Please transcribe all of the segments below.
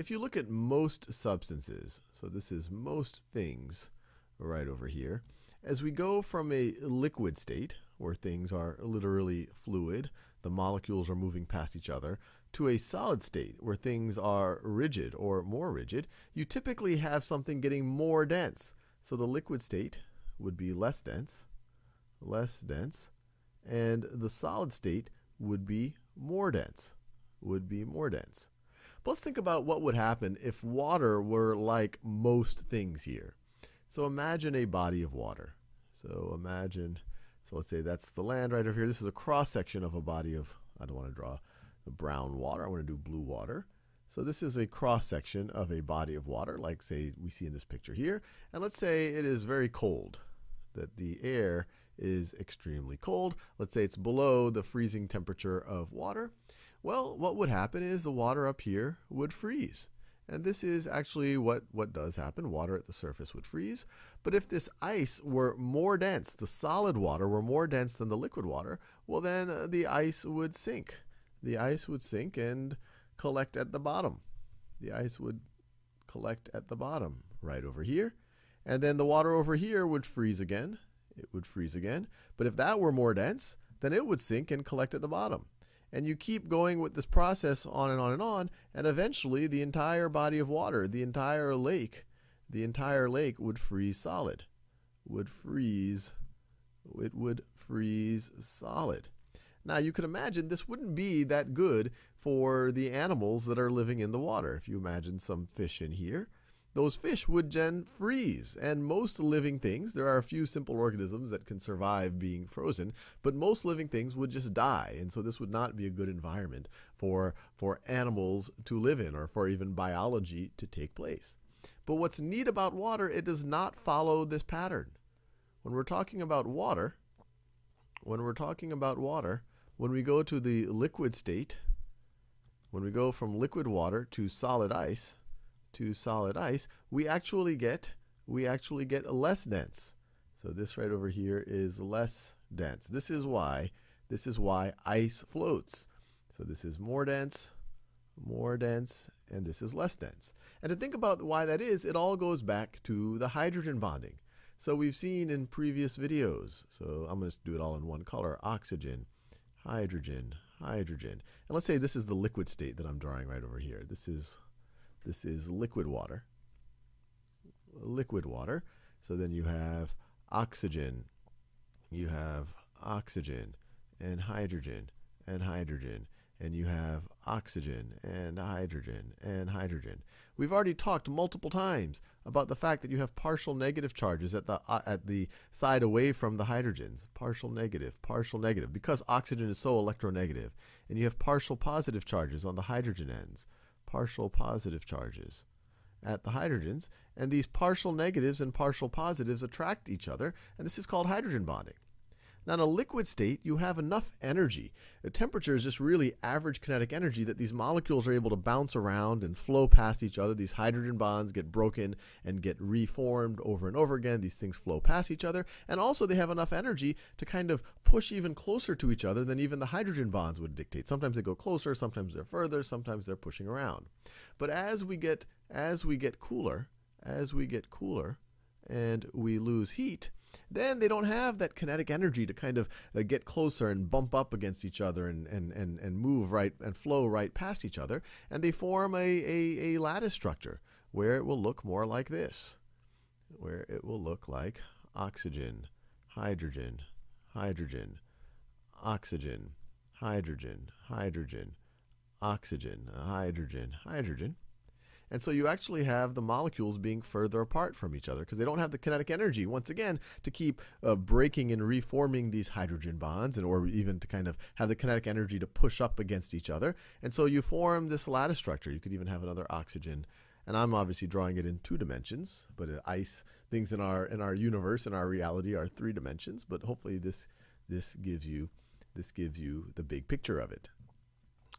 if you look at most substances, so this is most things right over here, as we go from a liquid state, where things are literally fluid, the molecules are moving past each other, to a solid state, where things are rigid or more rigid, you typically have something getting more dense. So the liquid state would be less dense, less dense, and the solid state would be more dense, would be more dense. But let's think about what would happen if water were like most things here. So imagine a body of water. So imagine, so let's say that's the land right over here. This is a cross section of a body of, I don't want to draw the brown water. I want to do blue water. So this is a cross section of a body of water, like say we see in this picture here. And let's say it is very cold, that the air is extremely cold. Let's say it's below the freezing temperature of water. Well, what would happen is the water up here would freeze. And this is actually what, what does happen. Water at the surface would freeze. But if this ice were more dense, the solid water were more dense than the liquid water, well then uh, the ice would sink. The ice would sink and collect at the bottom. The ice would collect at the bottom right over here. And then the water over here would freeze again. It would freeze again. But if that were more dense, then it would sink and collect at the bottom. And you keep going with this process on and on and on, and eventually the entire body of water, the entire lake, the entire lake would freeze solid. Would freeze, it would freeze solid. Now you can imagine this wouldn't be that good for the animals that are living in the water. If you imagine some fish in here, those fish would then freeze. And most living things, there are a few simple organisms that can survive being frozen, but most living things would just die. And so this would not be a good environment for, for animals to live in or for even biology to take place. But what's neat about water, it does not follow this pattern. When we're talking about water, when we're talking about water, when we go to the liquid state, when we go from liquid water to solid ice, to solid ice, we actually get we actually get less dense. So this right over here is less dense. This is why this is why ice floats. So this is more dense, more dense, and this is less dense. And to think about why that is, it all goes back to the hydrogen bonding. So we've seen in previous videos, so I'm going to do it all in one color, oxygen, hydrogen, hydrogen. And let's say this is the liquid state that I'm drawing right over here. This is this is liquid water. Liquid water. So then you have oxygen, you have oxygen and hydrogen and hydrogen and you have oxygen and hydrogen and hydrogen. We've already talked multiple times about the fact that you have partial negative charges at the uh, at the side away from the hydrogens. Partial negative, partial negative because oxygen is so electronegative. And you have partial positive charges on the hydrogen ends partial positive charges at the hydrogens, and these partial negatives and partial positives attract each other, and this is called hydrogen bonding. Now, in a liquid state, you have enough energy. The temperature is just really average kinetic energy that these molecules are able to bounce around and flow past each other. These hydrogen bonds get broken and get reformed over and over again. These things flow past each other. And also, they have enough energy to kind of push even closer to each other than even the hydrogen bonds would dictate. Sometimes they go closer, sometimes they're further, sometimes they're pushing around. But as we get as we get cooler, as we get cooler and we lose heat, then they don't have that kinetic energy to kind of uh, get closer and bump up against each other and, and, and, and move right and flow right past each other. And they form a, a, a lattice structure where it will look more like this, where it will look like oxygen, hydrogen, hydrogen, oxygen, hydrogen, hydrogen, oxygen, hydrogen, hydrogen. And so you actually have the molecules being further apart from each other because they don't have the kinetic energy, once again, to keep uh, breaking and reforming these hydrogen bonds and or even to kind of have the kinetic energy to push up against each other. And so you form this lattice structure. You could even have another oxygen. And I'm obviously drawing it in two dimensions, but uh, ice things in our in our universe in our reality are three dimensions. But hopefully this this gives you this gives you the big picture of it.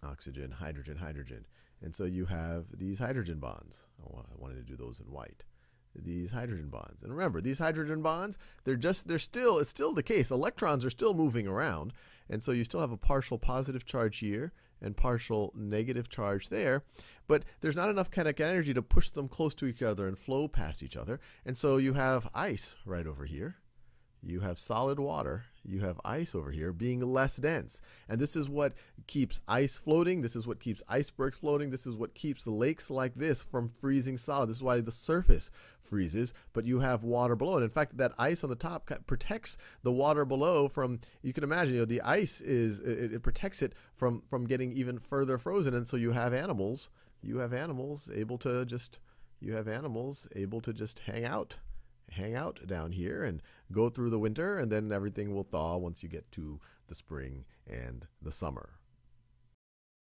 Oxygen, hydrogen, hydrogen. And so you have these hydrogen bonds. Oh, I wanted to do those in white. These hydrogen bonds. And remember, these hydrogen bonds, they're just, they're still, it's still the case. Electrons are still moving around. And so you still have a partial positive charge here and partial negative charge there. But there's not enough kinetic energy to push them close to each other and flow past each other. And so you have ice right over here you have solid water, you have ice over here being less dense. And this is what keeps ice floating. This is what keeps icebergs floating. This is what keeps lakes like this from freezing solid. This is why the surface freezes, but you have water below. And in fact, that ice on the top protects the water below from, you can imagine, you know, the ice is, it, it protects it from, from getting even further frozen. And so you have animals, you have animals able to just, you have animals able to just hang out hang out down here and go through the winter, and then everything will thaw once you get to the spring and the summer.